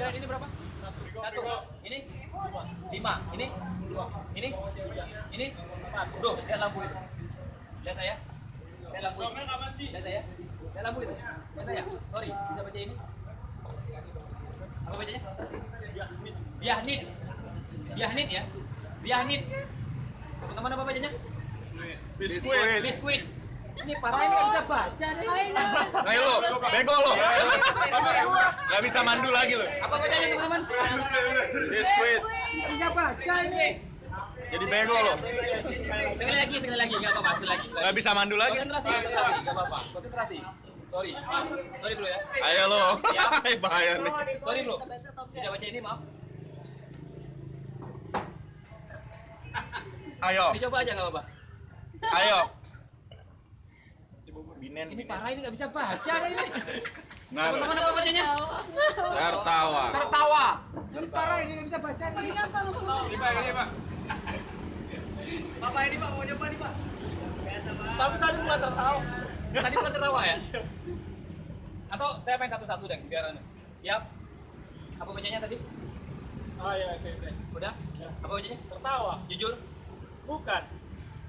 Kalian ini berapa? Satu. Ini? Lima. Ini? Ini? Ini? Bro, lihat lampu itu. Lihat saya. Lihat lampu itu. Lihat saya. Lihat lampu itu. Lihat saya. Sorry, bisa baca ini? Apa bacanya? Biahnit. Biahnit ya? Biahnit. Teman-teman apa bacanya? Biskuit. Biskuit. Ini parah ini nggak bisa baca deh. Ayo lo, bego lo. Gak bisa mandu lagi lo. Apa bacanya teman-teman? Biskuit. Nggak bisa baca ini. Jadi bego lo. Sekali lagi, sekali lagi, nggak apa-apa, sekali lagi. Gak bisa mandu lagi. Konsentrasi, konsentrasi, nggak apa-apa. Konsentrasi. Sorry, maaf. Sorry bro ya. Ayo lo. Ya. Bahaya nih. Sorry bro. Bisa baca ini maaf. Ayo, Dicoba aja nggak apa-apa. ayo. Binen, Ini parah ini nggak bisa baca ini. Nah, Teman-teman apa bacanya? tertawa. Tertawa. Ini parah ini nggak bisa baca ini. Ini pak, ini pak. Bapak ini pak mau nyoba nih pak. Tapi tadi bukan tertawa. Tadi bukan tertawa ya? Atau saya main satu-satu deh biar anu. Siap? Apa bacanya tadi? Oh iya, oke, oke. Udah? Apa bacanya? Tertawa. Jujur? Bukan.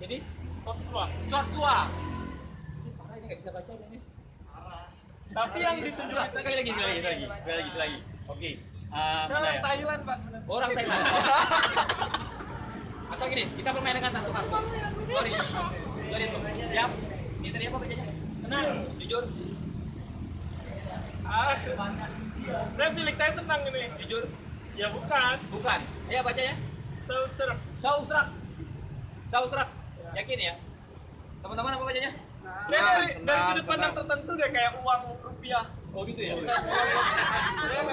Ini? Sotswa. Sotsua. Ini parah ini nggak bisa baca ini. Tapi yang ditunjukin Sekali lagi, sekali lagi, sekali lagi, sekali lagi, sekali lagi. Oke. Mana orang ya? Thailand, Pak sebenarnya. Orang Thailand. Atau gini, kita bermain dengan satu kartu. Sorry. Sorry bro. Siap? Ini tadi apa bacanya? Tenang. Jujur? Ah. Saya pilih saya senang ini. Jujur? Ya bukan. Bukan. Ayo bacanya. Sauser. Sausrak. Sausrak. Yakin ya? Teman-teman apa bacanya? Saya dari, dari sudut pandang tertentu deh kayak uang rupiah. Oh gitu ya?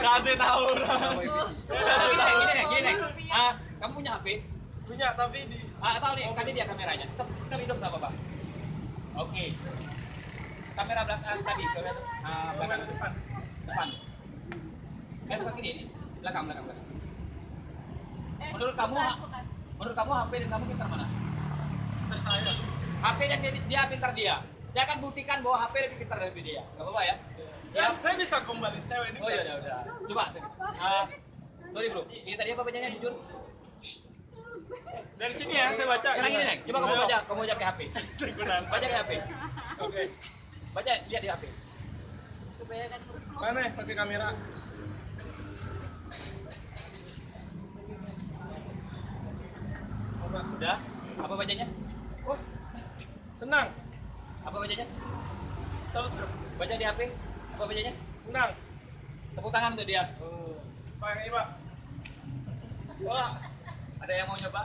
Kasih tahu. Gini deh, gini deh, gini deh. Ah, kamu punya HP? Punya tapi di Ah, atau nih, kasih dia kameranya. Tetap, tetap hidup nggak apa-apa. Oke. Kamera belakang tadi, kamera ah, belakang depan. Depan. Eh, depan gini, ini. belakang, belakang, belakang. Menurut kamu, menurut kamu HP dan kamu pintar mana? saya. HP dan dia, dia pintar dia. Saya akan buktikan bahwa HP lebih pintar dari dia. Gak apa-apa ya? Saya, Siap? saya bisa kembali cewek ini. Oh iya, udah, udah. Coba. Ah, sorry bro, ini tadi apa bacanya jujur? Dari sini ya saya baca. Sekarang ini nih, coba kamu baca, kamu baca ke HP. Baca ke HP. Oke. Baca, lihat di HP. Mana ya pakai kamera? Udah? Apa bacanya? Oh. Senang. Apa bacanya? Sauser. Baca di HP. Apa bacanya? Senang. Tepuk tangan untuk dia. Pak ini, Pak. Wah, ada yang mau nyoba?